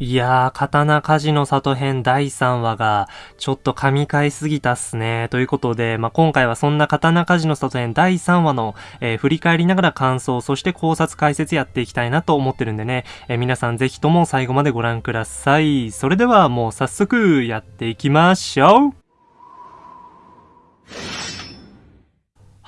いやー、刀鍛冶の里編第3話が、ちょっと噛み替えすぎたっすね。ということで、まあ、今回はそんな刀鍛冶の里編第3話の、えー、振り返りながら感想、そして考察解説やっていきたいなと思ってるんでね、えー、皆さんぜひとも最後までご覧ください。それではもう早速やっていきましょう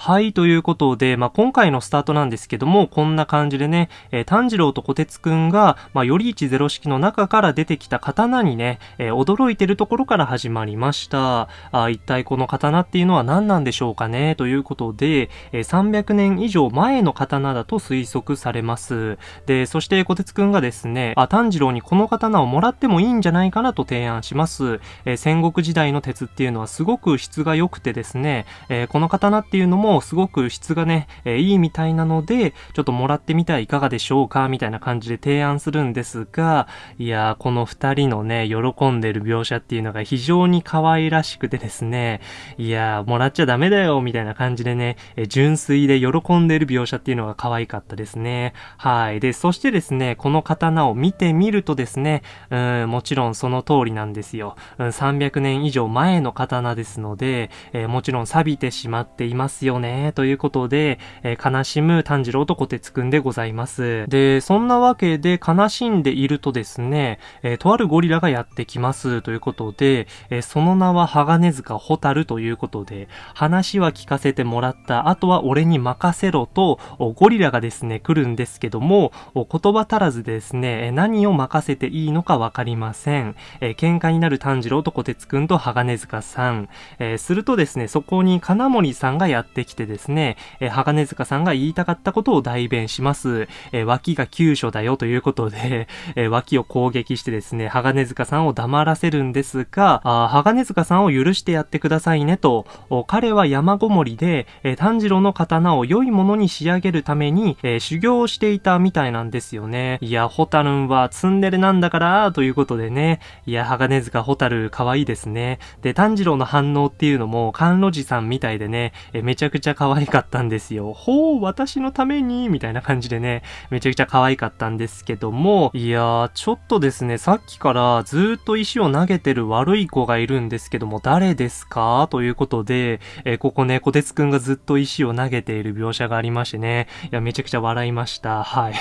はい、ということで、まあ、今回のスタートなんですけども、こんな感じでね、えー、炭治郎と小鉄くんが、まあ、より一ゼロ式の中から出てきた刀にね、えー、驚いてるところから始まりました。あ一体この刀っていうのは何なんでしょうかね、ということで、えー、300年以上前の刀だと推測されます。で、そして小鉄くんがですね、あ、炭治郎にこの刀をもらってもいいんじゃないかな？と提案します。えー、戦国時代の鉄っていうのはすごく質が良くてですね、え、この刀っていうのもすごく質がね、えー、いいみたいなので、ちょっともらってみてはいかがでしょうかみたいな感じで提案するんですが、いやー、この二人のね、喜んでる描写っていうのが非常に可愛らしくてですね、いやー、もらっちゃダメだよみたいな感じでね、えー、純粋で喜んでる描写っていうのが可愛かったですね。はい。で、そしてですね、この刀を見てみるとですね、うん、もちろんその通りなんですよ。うん、300年以上前の刀ですので、えー、もちろん錆びてしまっていますよね、ということで、えー、悲しむ炭治郎と小鉄くんでございます。で、そんなわけで悲しんでいるとですね、えー、とあるゴリラがやってきますということで、えー、その名は鋼塚ホタルということで、話は聞かせてもらった、あとは俺に任せろと、ゴリラがですね、来るんですけども、言葉足らずでですね、何を任せていいのかわかりません。えー、喧嘩になる炭治郎と小鉄くんと鋼塚さん。えー、するとですね、そこに金森さんがやってきてですね、ですね、えー、鋼塚さんが言いたかったことを代弁します。えー、脇が急所だよということで、えー、脇を攻撃してですね、鋼塚さんを黙らせるんですが、あ鋼塚さんを許してやってくださいねと、彼は山ごもりで、えー、炭治郎の刀を良いものに仕上げるために、えー、修行をしていたみたいなんですよね。いや、ホタルンはツンデレなんだから、ということでね。いや、鋼塚ホタル可愛いですね。で、炭治郎の反応っていうのも、甘露寺さんみたいでね、えめちゃくちゃくちゃ可愛かったんですよ。ほう、私のために、みたいな感じでね、めちゃくちゃ可愛かったんですけども、いやー、ちょっとですね、さっきからずっと石を投げてる悪い子がいるんですけども、誰ですか？ということで、えー、ここね、小鉄くんがずっと石を投げている描写がありましてね、いや、めちゃくちゃ笑いました。はい。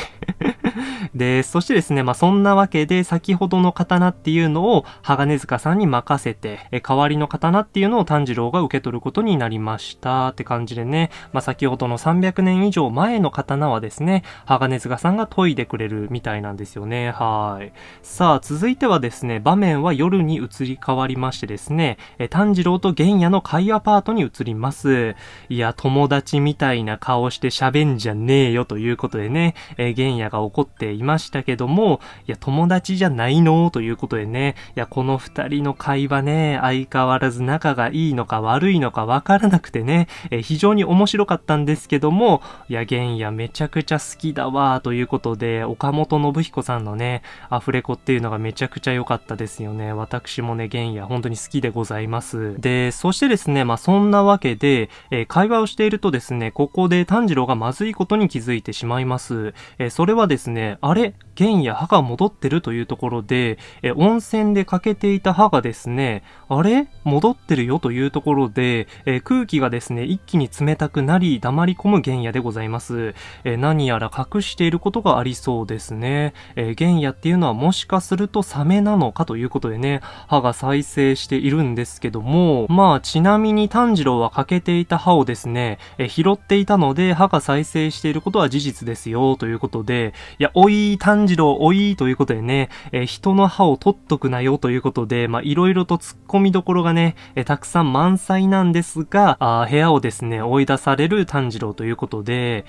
で、そしてですね、まあ、そんなわけで、先ほどの刀っていうのを、鋼塚さんに任せて、え代わりの刀っていうのを炭治郎が受け取ることになりましたって感じでね、まあ、先ほどの300年以上前の刀はですね、鋼塚さんが研いでくれるみたいなんですよね。はい。さあ、続いてはですね、場面は夜に移り変わりましてですね、え炭治郎と玄也の会話パートに移ります。いや、友達みたいな顔して喋んじゃねえよということでね、え玄也が怒っていまましたけども、いや、友達じゃないの？ということでね、いや、この二人の会話ね、相変わらず仲がいいのか悪いのかわからなくてね、え非常に面白かったんですけども、いや、玄也めちゃくちゃ好きだわ、ということで、岡本信彦さんのね、アフレコっていうのがめちゃくちゃ良かったですよね。私もね、玄也本当に好きでございます。で、そしてですね、まあ、そんなわけで、えー、会話をしているとですね、ここで炭治郎がまずいことに気づいてしまいます。えー、それはですね、あれ？玄や歯が戻ってるというところで、え温泉で欠けていた歯がですね、あれ？戻ってるよというところで、え空気がですね、一気に冷たくなり、黙り込む玄也でございます。え何やら隠していることがありそうですね。え玄也っていうのはもしかするとサメなのかということでね、歯が再生しているんですけども、まあ、ちなみに炭治郎は欠けていた歯をですね、え拾っていたので、歯が再生していることは事実ですよ、ということで、いや、おい、炭治郎おいということでね、えー、人の歯を取っとくなよということで、まあ、いろいろと突っ込みどころがね、えー、たくさん満載なんですが、あ部屋をですね、追い出される炭治郎ということで、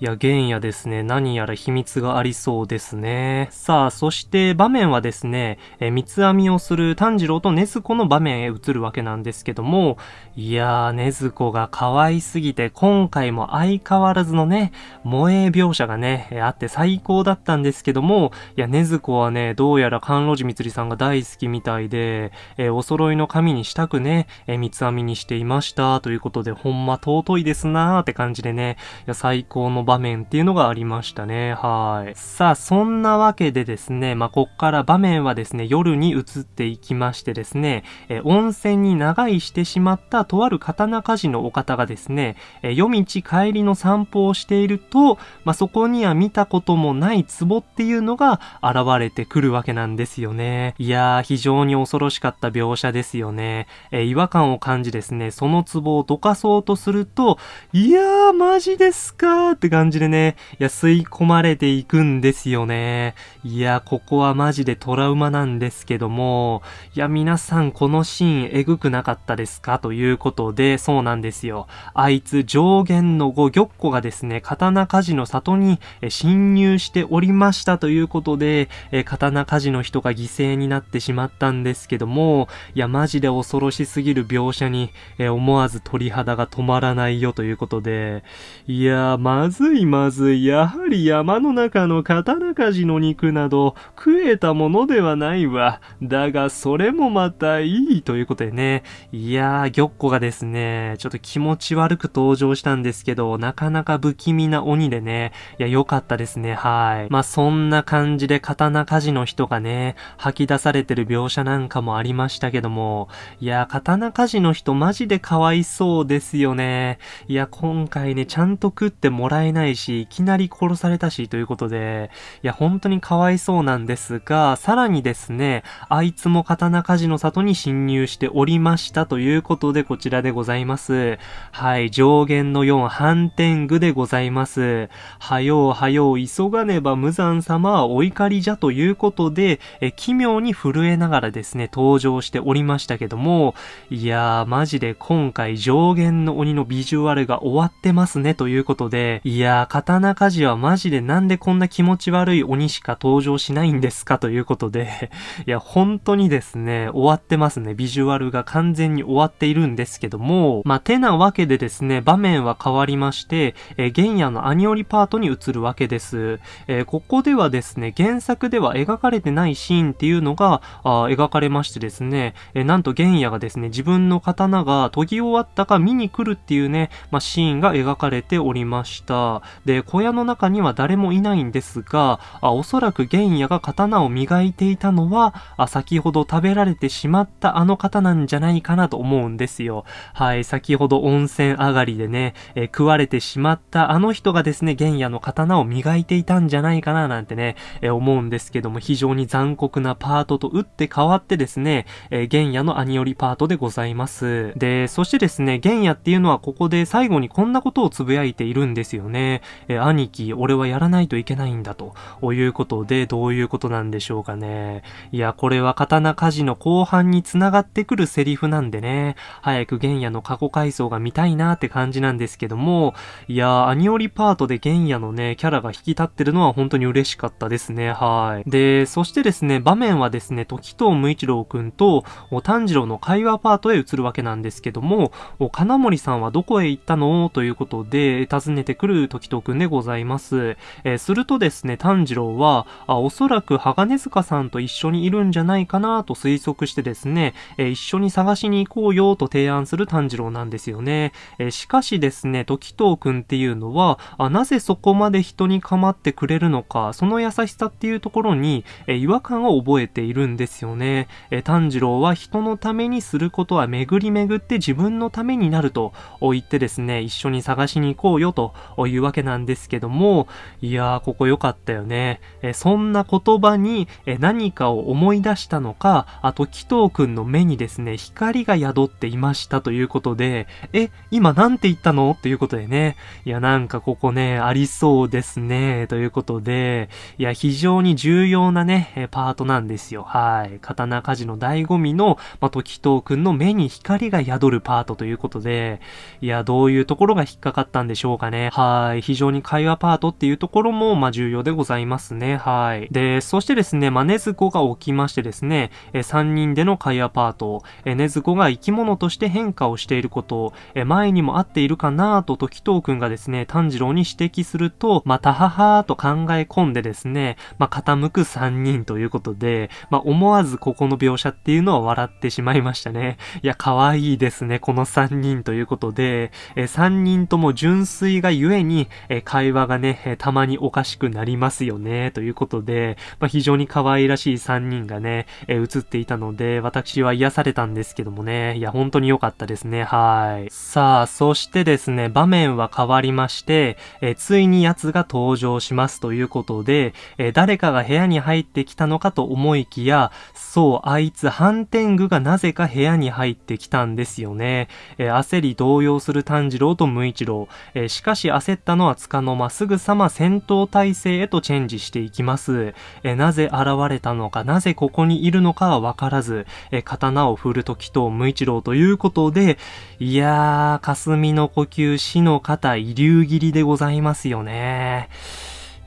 いや、玄也ですね、何やら秘密がありそうですね。さあ、そして場面はですね、えー、三つ編みをする炭治郎と禰豆子の場面へ移るわけなんですけども、いやー、禰豆子が可愛すぎて、今回も相変わらずのね、萌え描写がね、あって最高だったたんですけども、いや、ねずこはね、どうやら甘露寺みつりさんが大好きみたいで、えー、お揃いの髪にしたくね、えー、三つ編みにしていました。ということで、ほんま尊いですなーって感じでね、いや、最高の場面っていうのがありましたね。はい。さあ、そんなわけでですね、まあ、こっから場面はですね、夜に移っていきましてですね、えー、温泉に長居してしまったとある刀鍛冶のお方がですね、え夜道帰りの散歩をしていると、まあ、そこには見たこともない壺っていうのが現れてくるわけなんですよね。いやー、非常に恐ろしかった描写ですよね。えー、違和感を感じですね、その壺をどかそうとすると、いやー、マジですかーって感じでね、いや、吸い込まれていくんですよね。いや、ここはマジでトラウマなんですけども、いや、皆さんこのシーンエグくなかったですか？ということで、そうなんですよ。あいつ上限の5玉子がですね、刀鍛冶の里に侵入しておりましたということでえ、刀鍛冶の人が犠牲になってしまったんですけども、いや、マジで恐ろしすぎる描写にえ、思わず鳥肌が止まらないよということで、いや、まずいまずい。やはり山の中の刀鍛冶の肉など食えたものではないわ。だが、それもまたいいということでね。いやー、玉子がですね、ちょっと気持ち悪く登場したんですけど、なかなか不気味な鬼でね、いや、良かったですね、はい。まあ、まそんな感じで刀鍛冶の人がね、吐き出されてる描写なんかもありましたけども、いや、刀鍛冶の人マジでかわいそうですよね。いや、今回ね、ちゃんと食ってもらえないし、いきなり殺されたし、ということで、いや、本当にかわいそうなんですが、さらにですね、あいつも刀鍛冶の里に侵入しておりましたということで、こちらでございます。はい、上限の4、反転具でございます。はようはよう、急がねば無残様はお怒りじゃということで、え奇妙に震えながらですね、登場しておりましたけども、いやー、マジで今回上限の鬼のビジュアルが終わってますねということで、いやー、刀鍛冶はマジでなんでこんな気持ち悪い鬼しか登場しないんですかということで、いや、本当にですね、終わってますね。ビジュアルが完全に終わっているんですけども、まあ、てなわけでですね、場面は変わりまして、えー、原野のアニオリパートに移るわけです。えー、ここではですね、原作では描かれてないシーンっていうのが、あ描かれましてですね、え、なんと玄野がですね、自分の刀が研ぎ終わったか見に来るっていうね、まあ、シーンが描かれておりました。で、小屋の中には誰もいないんですが、あおそらく玄野が刀を磨いていたのは、あ先ほど食べられてしまったあの方なんじゃないかなと思うんですよ。はい、先ほど温泉上がりでね、え、食われてしまったあの人がですね、玄野の刀を磨いていたんじゃないかかななんてね、えー、思うんですけども、非常に残酷なパートと打って変わってですね、えー、玄野のアニオリパートでございます。で、そしてですね、玄野っていうのはここで最後にこんなことをつぶやいているんですよね。え兄貴、俺はやらないといけないんだと、いうことで、どういうことなんでしょうかね。いや、これは刀鍛冶の後半に繋がってくるセリフなんでね、早く玄野の過去回想が見たいなって感じなんですけども、いや、アニオリパートで玄野のね、キャラが引き立ってるのは本当にに嬉しかったですね、はい。で、そしてですね、場面はですね、時藤無一郎くんと、炭治郎の会話パートへ移るわけなんですけども、金森さんはどこへ行ったの？ということで、尋ねてくる時藤くんでございます。えー、するとですね、炭治郎は、あおそらく鋼塚さんと一緒にいるんじゃないかなと推測してですね、えー、一緒に探しに行こうよと提案する炭治郎なんですよね。えー、しかしですね、時藤くんっていうのは、あなぜそこまで人に構ってくれるの？か、その優しさっていうところに、え違和感を覚えているんですよね。え炭治郎は人のためにすることは巡り巡って自分のためになると言ってですね、一緒に探しに行こうよというわけなんですけども、いやー、ここ良かったよね。えそんな言葉に、え何かを思い出したのか、あと、紀藤くんの目にですね、光が宿っていましたということで、え、今なんて言ったの？ということでね、いや、なんかここね、ありそうですね、ということで、でいや、非常に重要なね、パートなんですよ。はい。刀鍛冶の醍醐味の、まあ、時藤くんの目に光が宿るパートということで、いや、どういうところが引っかかったんでしょうかね。はい。非常に会話パートっていうところも、ま、重要でございますね。はい。で、そしてですね、ま、ねずこが起きましてですね、え3人での会話パート、えねずこが生き物として変化をしていること、え前にも会っているかなと時藤くんがですね、炭治郎に指摘すると、またははーと考え込んでですね、まあ、傾く3人ということで、まあ、思わずここの描写っていうのは笑ってしまいましたね。いや、可愛いですね、この3人ということで、えー、3人とも純粋がゆえに、えー、会話がね、えー、たまにおかしくなりますよね、ということで、まあ、非常に可愛らしい3人がね、えー、映っていたので、私は癒されたんですけどもね、いや、本当に良かったですね、はい。さあ、そしてですね、場面は変わりまして、え、ついに奴が登場しますといういうことで、えー、誰かが部屋に入ってきたのかと思いきや、そう、あいつ、ハンテングがなぜか部屋に入ってきたんですよね。えー、焦り動揺する炭治郎と無一郎。えー、しかし焦ったのはつかの間、すぐさま戦闘態勢へとチェンジしていきます。え、なぜ現れたのか、なぜここにいるのかはわからず、え刀を振るときと無一郎ということで、いやー、霞の呼吸、死の肩、遺留切りでございますよね。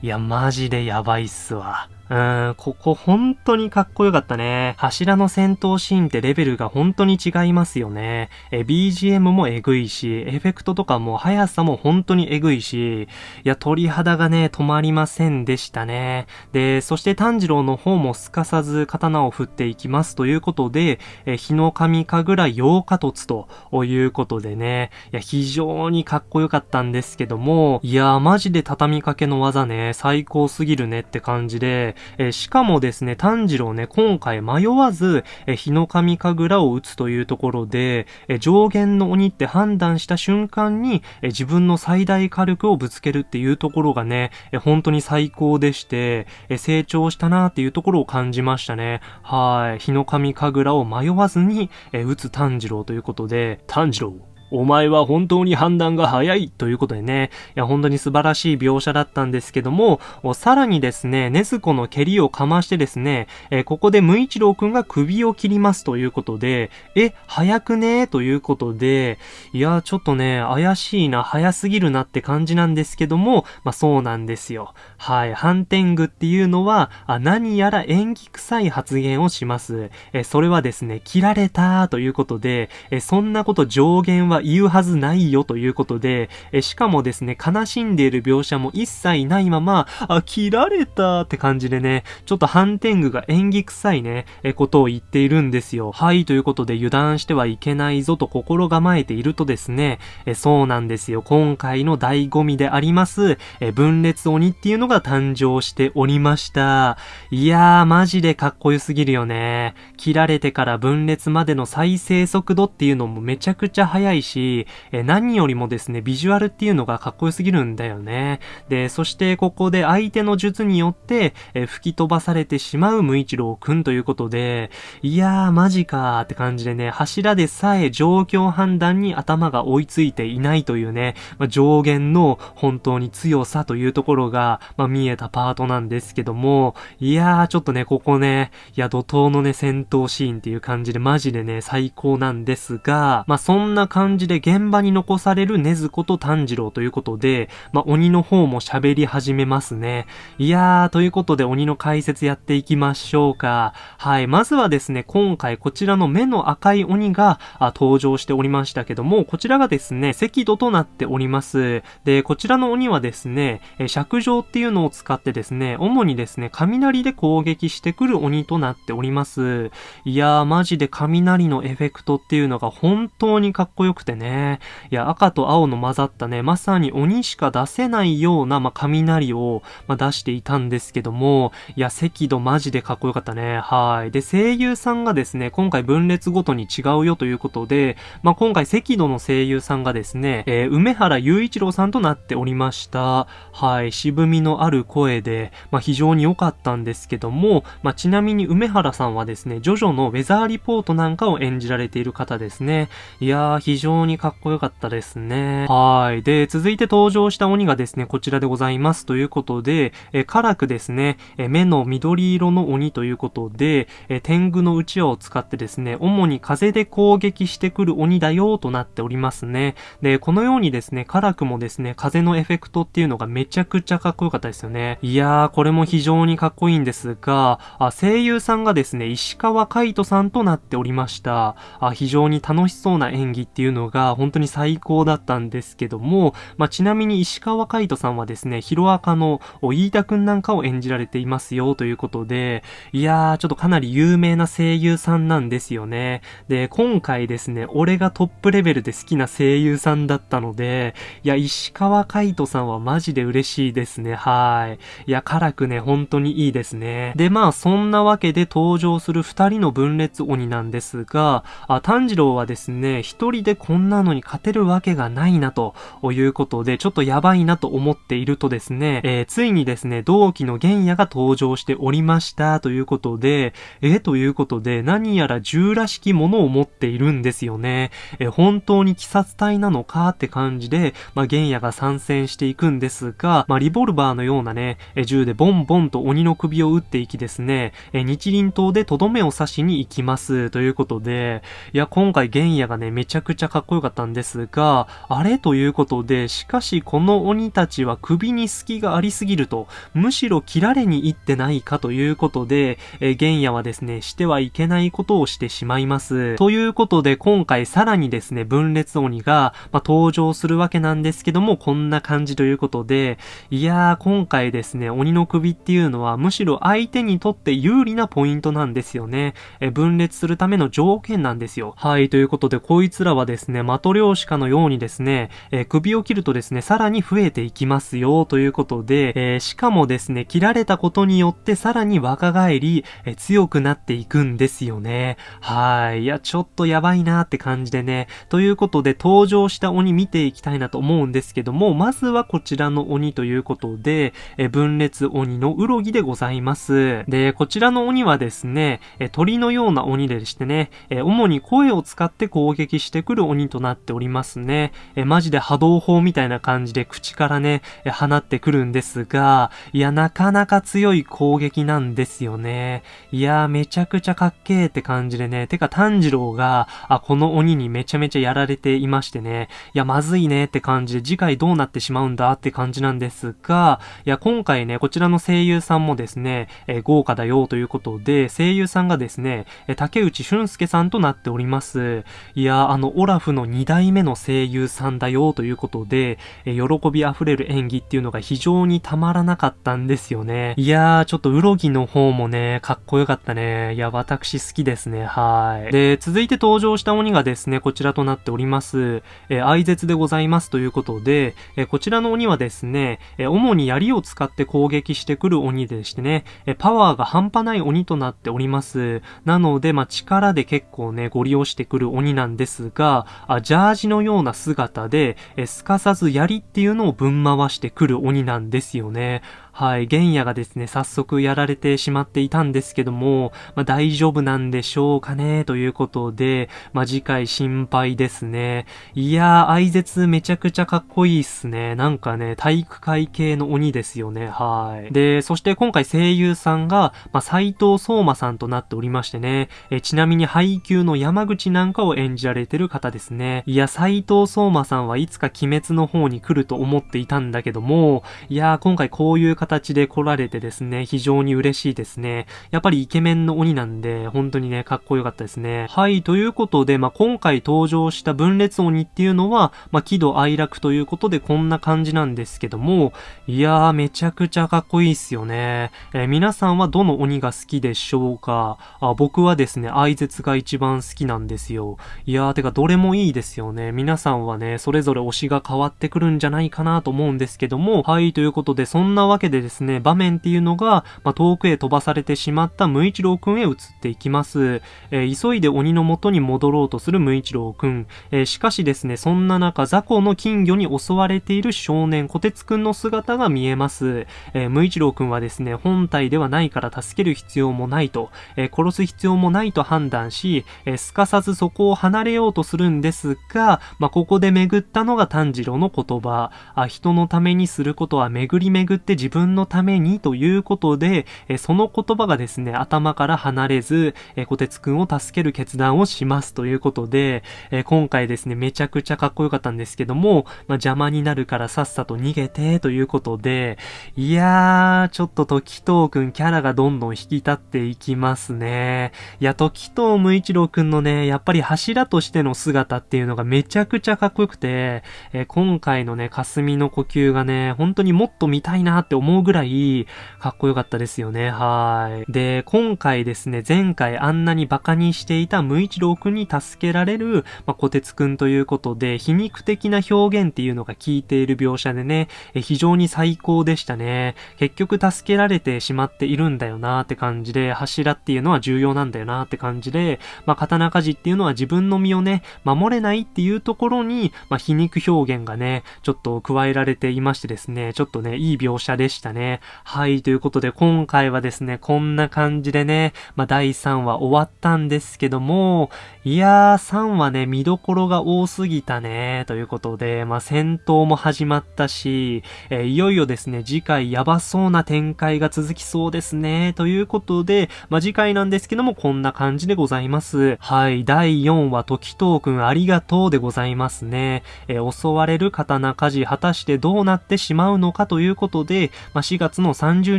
いや、マジでやばいっすわ。うん、ここ本当にかっこよかったね。柱の戦闘シーンってレベルが本当に違いますよね。え、BGM もえぐいし、エフェクトとかも速さも本当にえぐいし、いや、鳥肌がね、止まりませんでしたね。で、そして炭治郎の方もすかさず刀を振っていきますということで、え、日の神神楽8日突ということでね、いや、非常にかっこよかったんですけども、いや、マジで畳みかけの技ね、最高すぎるねって感じで、えー、しかもですね、炭治郎ね、今回迷わず、えー、日の神神楽を打つというところで、えー、上限の鬼って判断した瞬間に、えー、自分の最大火力をぶつけるっていうところがね、えー、本当に最高でして、えー、成長したなっていうところを感じましたね。はい。日の神神楽を迷わずに、えー、打つ炭治郎ということで、炭治郎、お前は本当に判断が早いということでね、いや、本当に素晴らしい描写だったんですけども、さらにですね、ネズコの蹴りをかましてですね、えここで無一郎くんが首を切りますということで、え、早くね？ということで、いや、ちょっとね、怪しいな、早すぎるなって感じなんですけども、まあ、そうなんですよ。はい、ハンテングっていうのは、あ何やら演技臭い発言をします。えそれはですね、切られたということで、えそんなこと上限は言うはずないよということで、えしかもですね、悲しんでいる描写も一切ないまま、あ、切られたって感じでね、ちょっとハンテングが演技臭いね、えことを言っているんですよ。はい、ということで油断してはいけないぞと心構えているとですね、えそうなんですよ。今回の醍醐味であります、え分裂鬼っていうのが誕生しておりました。いやー、マジでかっこよすぎるよね。切られてから分裂までの再生速度っていうのもめちゃくちゃ速いし、し、え何よりもですね、ビジュアルっていうのがかっこよすぎるんだよね。で、そしてここで相手の術によって、え吹き飛ばされてしまう無一郎くんということで、いやー、マジかーって感じでね、柱でさえ状況判断に頭が追いついていないというね、まあ、上限の本当に強さというところが、まあ、見えたパートなんですけども、いやー、ちょっとね、ここね、いや、怒涛のね、戦闘シーンっていう感じでマジでね、最高なんですが、まあ、そんな感じでで現場に残される禰豆子と炭治郎ということで、まあ、鬼の方も喋り始めますね。いやー、ということで鬼の解説やっていきましょうか。はい、まずはですね、今回こちらの目の赤い鬼が登場しておりましたけども、こちらがですね、赤度となっております。で、こちらの鬼はですね、尺状っていうのを使ってですね、主にですね、雷で攻撃してくる鬼となっております。いやー、マジで雷のエフェクトっていうのが本当にかっこよくてね、ね。いや、赤と青の混ざったね、まさに鬼しか出せないような、まあ、雷を、まあ、出していたんですけども、いや、赤度マジでかっこよかったね。はい。で、声優さんがですね、今回分裂ごとに違うよということで、まあ、今回赤度の声優さんがですね、えー、梅原雄一郎さんとなっておりました。はい。渋みのある声で、まあ、非常に良かったんですけども、まあ、ちなみに梅原さんはですね、ジョジョのウェザーリポートなんかを演じられている方ですね。いやー、非常ににかっこよかったですね。はい。で、続いて登場した鬼がですね、こちらでございます。ということで、え、辛くですね、え、目の緑色の鬼ということで、え、天狗のうちわを使ってですね、主に風で攻撃してくる鬼だよとなっておりますね。で、このようにですね、辛くもですね、風のエフェクトっていうのがめちゃくちゃかっこよかったですよね。いやー、これも非常にかっこいいんですが、あ声優さんがですね、石川海人さんとなっておりました。あ非常に楽しそうな演技っていうののが本当に最高だったんですけども、まあ、ちなみに石川海人さんはですね、ヒロアカの飯田くんなんかを演じられていますよということで、いやー、ちょっとかなり有名な声優さんなんですよね。で、今回ですね、俺がトップレベルで好きな声優さんだったので、いや、石川海人さんはマジで嬉しいですね。はい。いや、辛くね、本当にいいですね。で、まあ、そんなわけで登場する二人の分裂鬼なんですが、あ炭治郎はですね、一人でこんなのに勝てるわけがないなということで、ちょっとやばいなと思っているとですね、えー、ついにですね、同期の玄也が登場しておりましたということで、えー、ということで、何やら銃らしきものを持っているんですよね。えー、本当に鬼殺隊なのかって感じで、まあ、玄也が参戦していくんですが、まあ、リボルバーのようなね、え銃でボンボンと鬼の首を撃っていきですね、え日輪刀でとどめを刺しに行きます。ということで、いや、今回玄也がね、めちゃくちゃかっこよかったんですが、あれということで、しかしこの鬼たちは首に隙がありすぎると、むしろ切られに行ってないかということで、え玄也はですね、してはいけないことをしてしまいます。ということで、今回さらにですね、分裂鬼が、まあ、登場するわけなんですけども、こんな感じということで、いやー、今回ですね、鬼の首っていうのは、むしろ相手にとって有利なポイントなんですよね。え分裂するための条件なんですよ。はい、ということで、こいつらはですね、ねマトリョーシカのようにですね、え首を切るとですね、さらに増えていきますよ、ということで、えー、しかもですね、切られたことによってさらに若返り、え強くなっていくんですよね。はい。いや、ちょっとやばいなって感じでね。ということで、登場した鬼見ていきたいなと思うんですけども、まずはこちらの鬼ということで、え分裂鬼のうろぎでございます。で、こちらの鬼はですね、え鳥のような鬼でしてね、え主に声を使って攻撃してくる鬼となっておりますね。えマジで波動砲みたいな感じで口からね、え放ってくるんですが、いや、なかなか強い攻撃なんですよね。いや、めちゃくちゃかっけーって感じでね、てか炭治郎が、あ、この鬼にめちゃめちゃやられていましてね、いや、まずいねって感じで次回どうなってしまうんだって感じなんですが、いや、今回ね、こちらの声優さんもですね、えー、豪華だよということで、声優さんがですね、え竹内俊介さんとなっております。いや、あの、オラフの2代目の声優さんだよということで、え、喜び溢れる演技っていうのが非常にたまらなかったんですよね。いやー、ちょっとうろぎの方もね、かっこよかったね。いや、私好きですね。はい。で、続いて登場した鬼がですね、こちらとなっております。えー、愛絶でございますということで、えー、こちらの鬼はですね、えー、主に槍を使って攻撃してくる鬼でしてね、えパワーが半端ない鬼となっております。なので、まあ、力で結構ね、ご利用してくる鬼なんですが、あジャージのような姿で、すかさず槍っていうのをぶん回してくる鬼なんですよね。はい、玄也がですね、早速やられてしまっていたんですけども、まあ、大丈夫なんでしょうかね、ということで、まあ、次回心配ですね。いやー、愛絶めちゃくちゃかっこいいっすね。なんかね、体育会系の鬼ですよね、はい。で、そして今回声優さんが、まあ、斎藤相馬さんとなっておりましてね、えちなみに配給の山口なんかを演じられてる方ですね。いや、斎藤相馬さんはいつか鬼滅の方に来ると思っていたんだけども、いやー、今回こういう形で来られてですね、非常に嬉しいですね。やっぱりイケメンの鬼なんで、本当にね、かっこよかったですね。はい、ということで、まあ、今回登場した分裂鬼っていうのは、まあ、喜怒哀楽ということでこんな感じなんですけども、いやー、めちゃくちゃかっこいいっすよね。えー、皆さんはどの鬼が好きでしょうか？あ僕はですね、愛絶が一番好きなんですよ。いやー、てかどれもいいですよね。皆さんはね、それぞれ推しが変わってくるんじゃないかなと思うんですけども、はい、ということで、そんなわけででですね、場面っていうのが、まあ、遠くへ飛ばされてしまった無一郎くんへ移っていきます。えー、急いで鬼の元に戻ろうとする無一郎くん。えー、しかしですね、そんな中、雑魚の金魚に襲われている少年、小鉄くんの姿が見えます。えー、無一郎くんはですね、本体ではないから助ける必要もないと、え殺す必要もないと判断し、えすかさずそこを離れようとするんですが、まあ、ここで巡ったのが炭治郎の言葉。あ人のためにすることは巡り巡って自分分のためにということで、えその言葉がですね、頭から離れず、え小鉄くんを助ける決断をしますということで、え今回ですね、めちゃくちゃかっこよかったんですけども、まあ、邪魔になるからさっさと逃げてということで、いやー、ちょっと時藤くんキャラがどんどん引き立っていきますね。いや、時藤無一郎くんのね、やっぱり柱としての姿っていうのがめちゃくちゃかっこよくて、え今回のね、霞の呼吸がね、本当にもっと見たいなって思うぐらい、かっこよかったですよね。はい。で、今回ですね、前回あんなにバカにしていた無一郎くんに助けられる、まあ、小鉄くんということで、皮肉的な表現っていうのが効いている描写でね、え非常に最高でしたね。結局助けられてしまっているんだよなーって感じで、柱っていうのは重要なんだよなって感じで、まあ、刀鍛冶っていうのは自分の身をね、守れないっていうところに、まあ、皮肉表現がね、ちょっと加えられていましてですね、ちょっとね、いい描写でしたね。はい、ということで今回はですね、こんな感じでね、まあ、第3話終わったんですけども、いやー、3話ね、見どころが多すぎたね、ということで、まあ、戦闘も始まったし、えー、いよいよですね、次回やばそうな展開が続きそうですね、ということで、まあ、次回なんですけども、こんな感じでございます。はい、第4話、時藤くんありがとうでございますね。えー、襲われる刀鍛冶、果たしてどうなってしまうのかということで、まあ、4月の30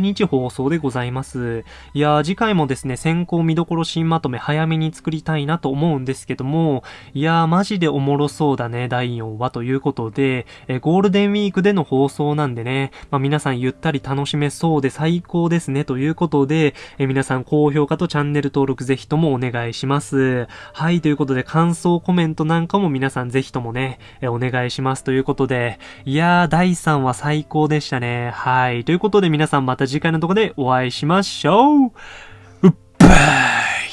日放送でございます。いやー、次回もですね、先行見どころ新まとめ早めに作りたいなと思うんですけども、いやー、マジでおもろそうだね、第4話ということで、え、ゴールデンウィークでの放送なんでね、まあ、皆さんゆったり楽しめそうで最高ですね、ということで、え、皆さん高評価とチャンネル登録ぜひともお願いします。はい、ということで感想コメントなんかも皆さんぜひともね、え、お願いしますということで、いやー、第3話最高でしたね。はいい。ということで皆さんまた次回のとこでお会いしましょううっばー